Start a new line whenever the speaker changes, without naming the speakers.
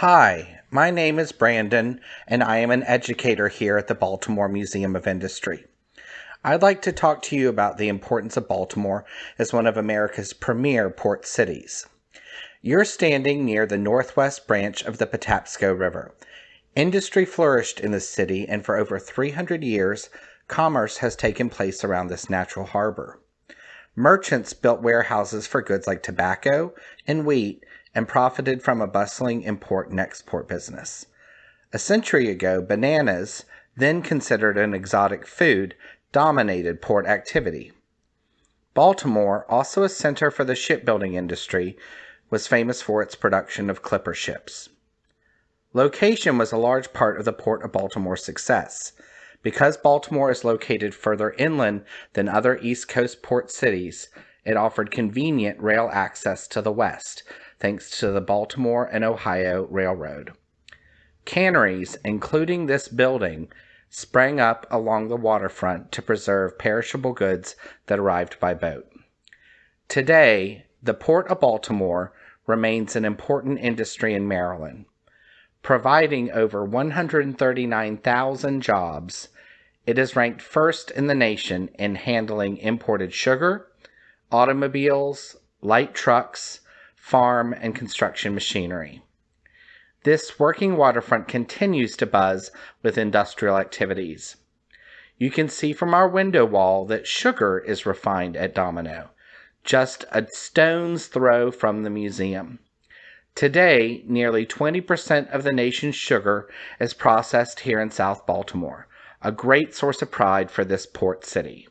Hi, my name is Brandon, and I am an educator here at the Baltimore Museum of Industry. I'd like to talk to you about the importance of Baltimore as one of America's premier port cities. You're standing near the northwest branch of the Patapsco River. Industry flourished in this city, and for over 300 years, commerce has taken place around this natural harbor. Merchants built warehouses for goods like tobacco and wheat and profited from a bustling import and export business. A century ago, bananas, then considered an exotic food, dominated port activity. Baltimore, also a center for the shipbuilding industry, was famous for its production of clipper ships. Location was a large part of the Port of Baltimore's success. Because Baltimore is located further inland than other East Coast port cities, it offered convenient rail access to the west, thanks to the Baltimore and Ohio Railroad. Canneries, including this building, sprang up along the waterfront to preserve perishable goods that arrived by boat. Today, the Port of Baltimore remains an important industry in Maryland, providing over 139,000 jobs. It is ranked first in the nation in handling imported sugar, automobiles, light trucks, farm, and construction machinery. This working waterfront continues to buzz with industrial activities. You can see from our window wall that sugar is refined at Domino, just a stone's throw from the museum. Today, nearly 20% of the nation's sugar is processed here in South Baltimore, a great source of pride for this port city.